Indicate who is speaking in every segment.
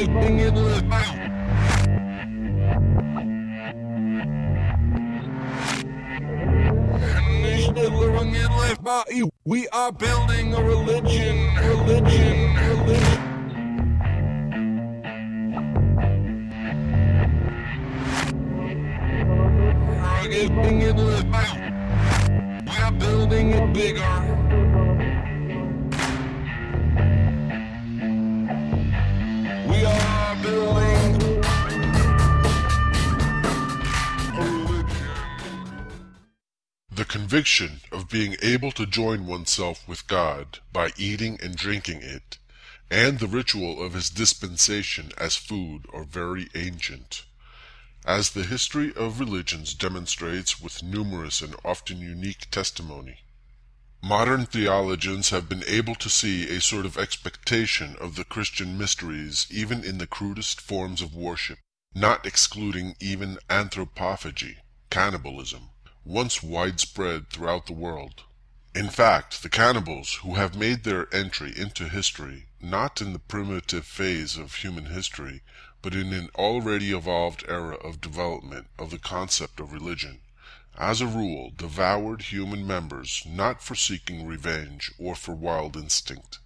Speaker 1: Out. We are building a religion, religion, religion. We are building it bigger.
Speaker 2: Conviction of being able to join oneself with God by eating and drinking it, and the ritual of his dispensation as food are very ancient. As the history of religions demonstrates with numerous and often unique testimony. Modern theologians have been able to see a sort of expectation of the Christian mysteries even in the crudest forms of worship, not excluding even anthropophagy, cannibalism, once widespread throughout the world. In fact, the cannibals who have made their entry into history, not in the primitive phase of human history, but in an already evolved era of development of the concept of religion, as a rule devoured human members not for seeking revenge or for wild instinct,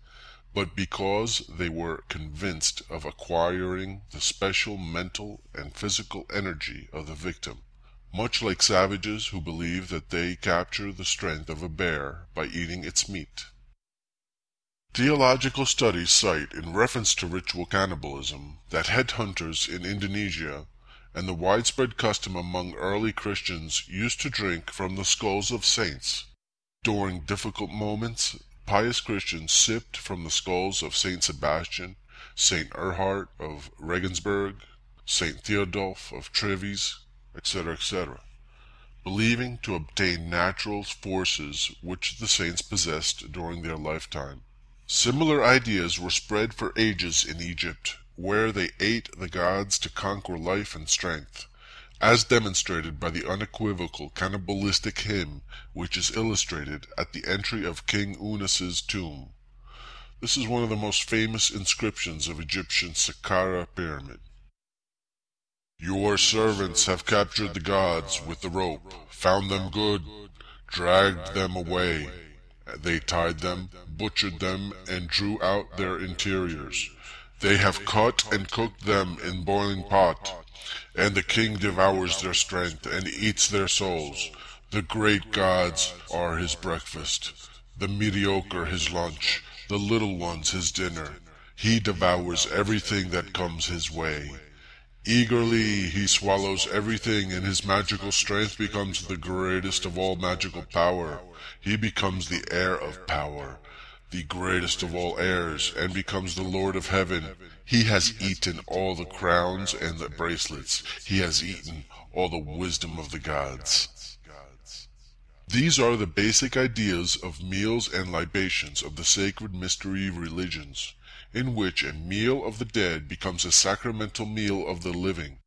Speaker 2: but because they were convinced of acquiring the special mental and physical energy of the victim, much like savages who believe that they capture the strength of a bear by eating its meat. Theological studies cite in reference to ritual cannibalism that headhunters in Indonesia and the widespread custom among early Christians used to drink from the skulls of saints. During difficult moments, pious Christians sipped from the skulls of Saint Sebastian, Saint Erhard of Regensburg, Saint Theodulf of Treves, etc., etc., believing to obtain natural forces which the saints possessed during their lifetime. Similar ideas were spread for ages in Egypt, where they ate the gods to conquer life and strength, as demonstrated by the unequivocal cannibalistic hymn which is illustrated at the entry of King Unis's tomb. This is one of the most famous inscriptions of Egyptian Saqqara pyramid. Your servants have captured the gods with the rope, found them good, dragged them away. They tied them, butchered them, and drew out their interiors. They have cut and cooked them in boiling pot, and the king devours their strength and eats their souls. The great gods are his breakfast, the mediocre his lunch, the little ones his dinner. He devours everything that comes his way. Eagerly he swallows everything and his magical strength becomes the greatest of all magical power. He becomes the heir of power, the greatest of all heirs, and becomes the Lord of heaven. He has eaten all the crowns and the bracelets. He has eaten all the wisdom of the gods. These are the basic ideas of meals and libations of the sacred mystery religions in which a meal of the dead becomes a sacramental meal of the living,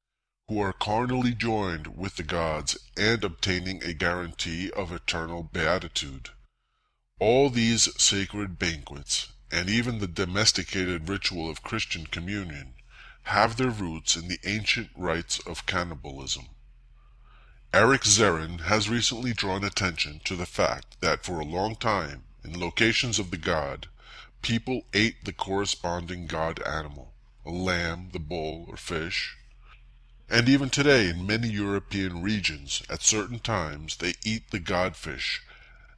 Speaker 2: who are carnally joined with the gods and obtaining a guarantee of eternal beatitude. All these sacred banquets, and even the domesticated ritual of Christian communion, have their roots in the ancient rites of cannibalism. Eric Zerin has recently drawn attention to the fact that for a long time, in locations of the god, people ate the corresponding god animal, a lamb, the bull, or fish. And even today in many European regions, at certain times, they eat the godfish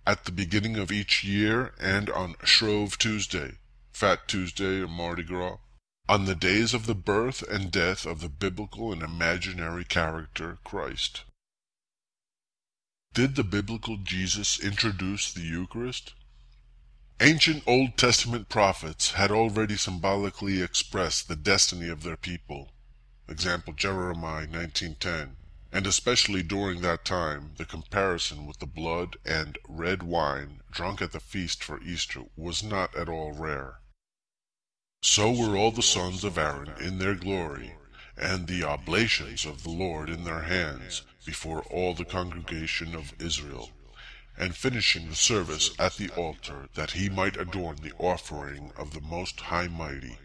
Speaker 2: at the beginning of each year and on Shrove Tuesday, Fat Tuesday, or Mardi Gras, on the days of the birth and death of the biblical and imaginary character Christ. Did the biblical Jesus introduce the Eucharist? Ancient Old Testament prophets had already symbolically expressed the destiny of their people. Example Jeremiah 19:10. And especially during that time, the comparison with the blood and red wine drunk at the feast for Easter was not at all rare. So were all the sons of Aaron in their glory, and the oblations of the Lord in their hands, before all the congregation of Israel and finishing the service at the altar that he might adorn the offering of the Most High Mighty.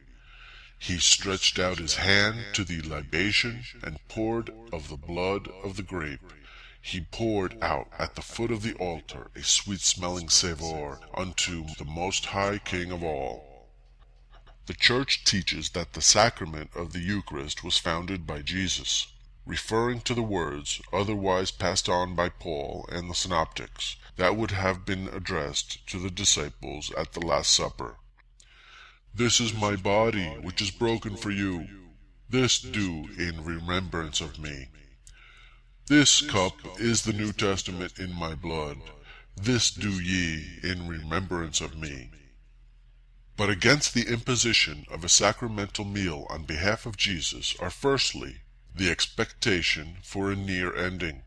Speaker 2: He stretched out his hand to the libation, and poured of the blood of the grape. He poured out at the foot of the altar a sweet smelling savour unto the most high King of all. The Church teaches that the sacrament of the Eucharist was founded by Jesus, referring to the words otherwise passed on by Paul and the Synoptics that would have been addressed to the disciples at the Last Supper. This is my body, which is broken for you. This do in remembrance of me. This cup is the New Testament in my blood. This do ye in remembrance of me. But against the imposition of a sacramental meal on behalf of Jesus are firstly the expectation for a near ending,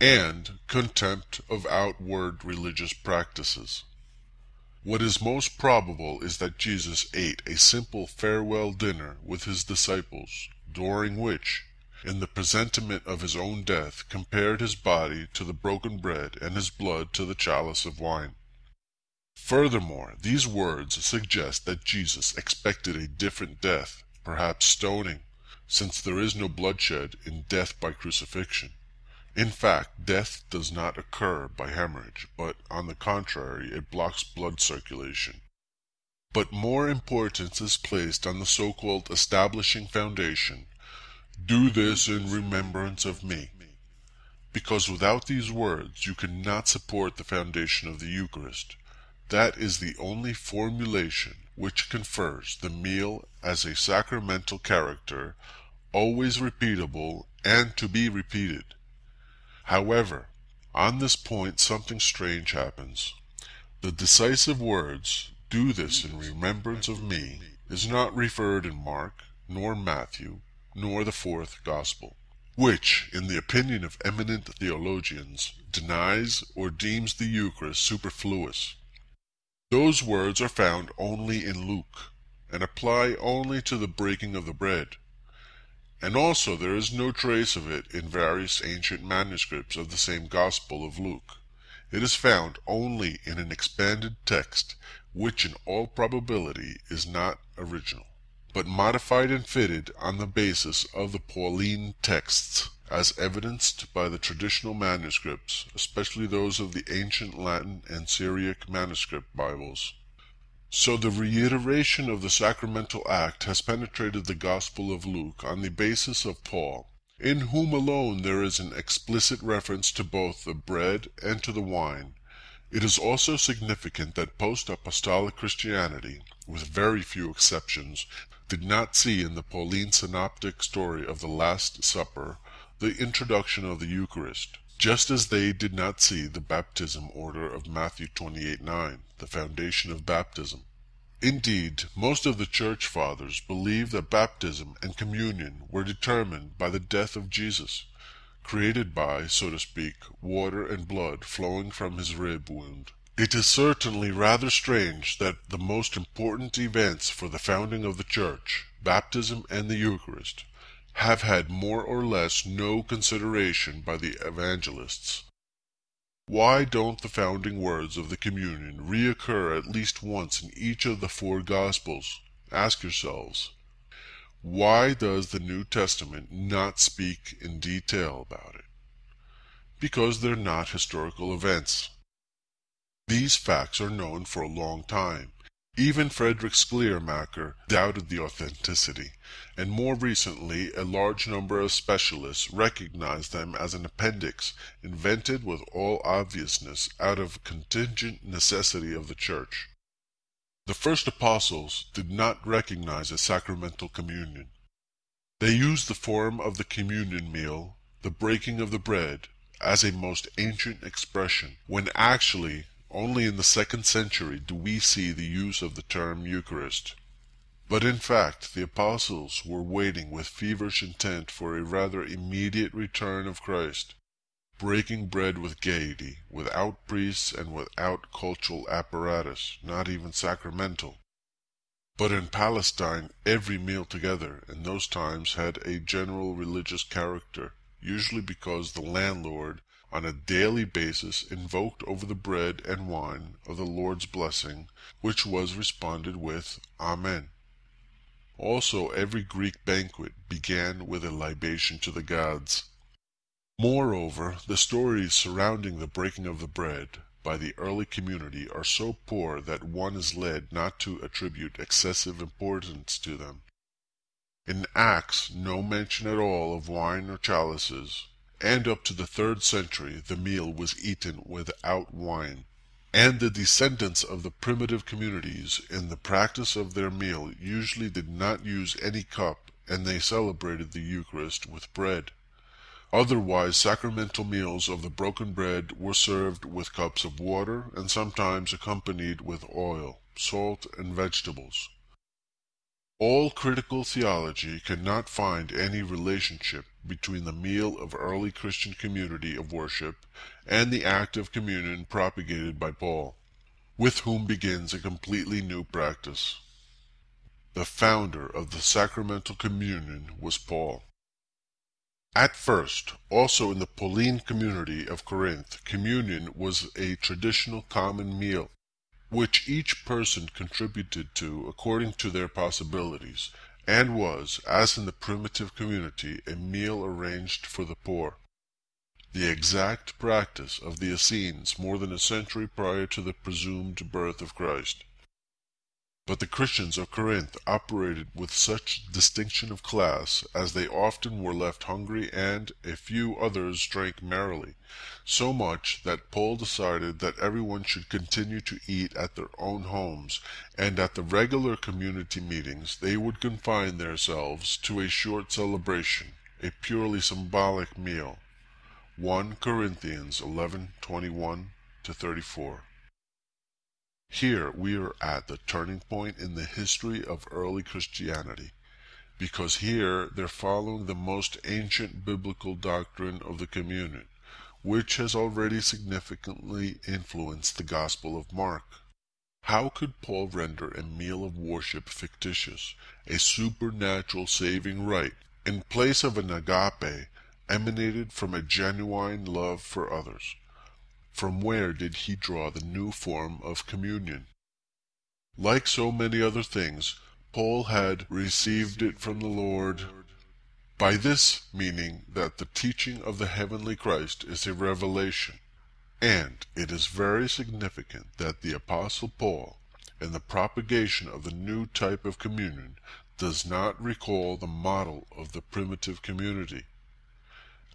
Speaker 2: and contempt of outward religious practices. What is most probable is that Jesus ate a simple farewell dinner with his disciples, during which, in the presentiment of his own death, compared his body to the broken bread and his blood to the chalice of wine. Furthermore, these words suggest that Jesus expected a different death, perhaps stoning, since there is no bloodshed in death by crucifixion. In fact, death does not occur by hemorrhage, but, on the contrary, it blocks blood circulation. But more importance is placed on the so-called establishing foundation, do this in remembrance of me, because without these words you cannot support the foundation of the Eucharist. That is the only formulation which confers the meal as a sacramental character, always repeatable and to be repeated. However, on this point something strange happens. The decisive words, do this in remembrance of me, is not referred in Mark, nor Matthew, nor the fourth Gospel, which, in the opinion of eminent theologians, denies or deems the Eucharist superfluous. Those words are found only in Luke, and apply only to the breaking of the bread and also there is no trace of it in various ancient manuscripts of the same Gospel of Luke. It is found only in an expanded text, which in all probability is not original, but modified and fitted on the basis of the Pauline texts, as evidenced by the traditional manuscripts, especially those of the ancient Latin and Syriac manuscript Bibles. So the reiteration of the sacramental act has penetrated the Gospel of Luke on the basis of Paul, in whom alone there is an explicit reference to both the bread and to the wine. It is also significant that post-apostolic Christianity, with very few exceptions, did not see in the Pauline synoptic story of the Last Supper the introduction of the Eucharist, just as they did not see the baptism order of Matthew 28:9, the foundation of baptism. Indeed, most of the Church Fathers believe that baptism and communion were determined by the death of Jesus, created by, so to speak, water and blood flowing from his rib wound. It is certainly rather strange that the most important events for the founding of the Church, baptism and the Eucharist, have had more or less no consideration by the evangelists. Why don't the founding words of the communion reoccur at least once in each of the four Gospels? Ask yourselves. Why does the New Testament not speak in detail about it? Because they're not historical events. These facts are known for a long time, even Frederick Schleiermacher doubted the authenticity, and more recently a large number of specialists recognized them as an appendix invented with all obviousness out of contingent necessity of the Church. The first apostles did not recognize a sacramental communion. They used the form of the communion meal, the breaking of the bread, as a most ancient expression, when actually only in the second century do we see the use of the term Eucharist. But in fact the apostles were waiting with feverish intent for a rather immediate return of Christ, breaking bread with gaiety, without priests and without cultural apparatus, not even sacramental. But in Palestine every meal together in those times had a general religious character, usually because the landlord on a daily basis invoked over the bread and wine of the Lord's blessing, which was responded with Amen. Also, every Greek banquet began with a libation to the gods. Moreover, the stories surrounding the breaking of the bread by the early community are so poor that one is led not to attribute excessive importance to them. In Acts no mention at all of wine or chalices, and up to the third century the meal was eaten without wine. And the descendants of the primitive communities in the practice of their meal usually did not use any cup and they celebrated the Eucharist with bread. Otherwise sacramental meals of the broken bread were served with cups of water and sometimes accompanied with oil, salt, and vegetables. All critical theology cannot find any relationship between the meal of early Christian community of worship and the act of communion propagated by Paul, with whom begins a completely new practice. The founder of the sacramental communion was Paul. At first, also in the Pauline community of Corinth, communion was a traditional common meal, which each person contributed to according to their possibilities, and was, as in the primitive community, a meal arranged for the poor. The exact practice of the Essenes more than a century prior to the presumed birth of Christ. But the Christians of Corinth operated with such distinction of class as they often were left hungry and a few others drank merrily, so much that Paul decided that everyone should continue to eat at their own homes, and at the regular community meetings they would confine themselves to a short celebration, a purely symbolic meal. 1 Corinthians 11:21 34. Here we are at the turning point in the history of early Christianity, because here they're following the most ancient biblical doctrine of the communion, which has already significantly influenced the Gospel of Mark. How could Paul render a meal of worship fictitious, a supernatural saving rite, in place of an agape emanated from a genuine love for others? From where did he draw the new form of communion? Like so many other things, Paul had received it from the Lord, by this meaning that the teaching of the heavenly Christ is a revelation. And it is very significant that the Apostle Paul, in the propagation of the new type of communion, does not recall the model of the primitive community.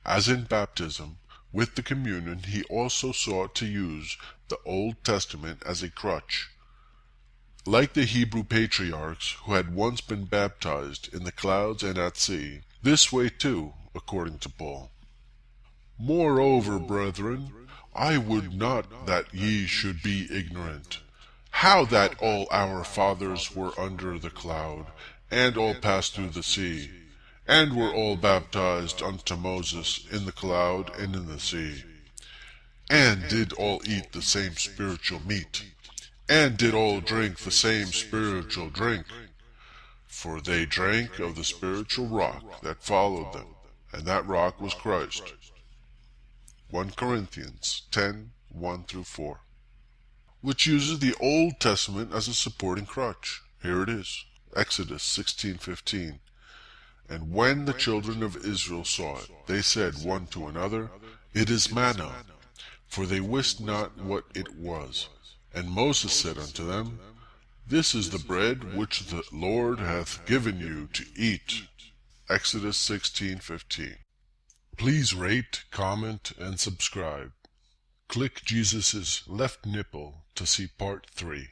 Speaker 2: As in baptism, with the communion he also sought to use the Old Testament as a crutch. Like the Hebrew patriarchs who had once been baptized in the clouds and at sea, this way too, according to Paul. Moreover, brethren, I would not that ye should be ignorant, how that all our fathers were under the cloud, and all passed through the sea and were all baptized unto Moses in the cloud and in the sea, and did all eat the same spiritual meat, and did all drink the same spiritual drink, for they drank of the spiritual rock that followed them, and that rock was Christ. 1 Corinthians 10 1 through 4, which uses the Old Testament as a supporting crutch. Here it is Exodus 16:15. And when the children of Israel saw it, they said one to another, It is manna. For they wist not what it was. And Moses said unto them, This is the bread which the Lord hath given you to eat. Exodus 16:15. Please rate, comment, and subscribe. Click Jesus' left nipple to see part 3.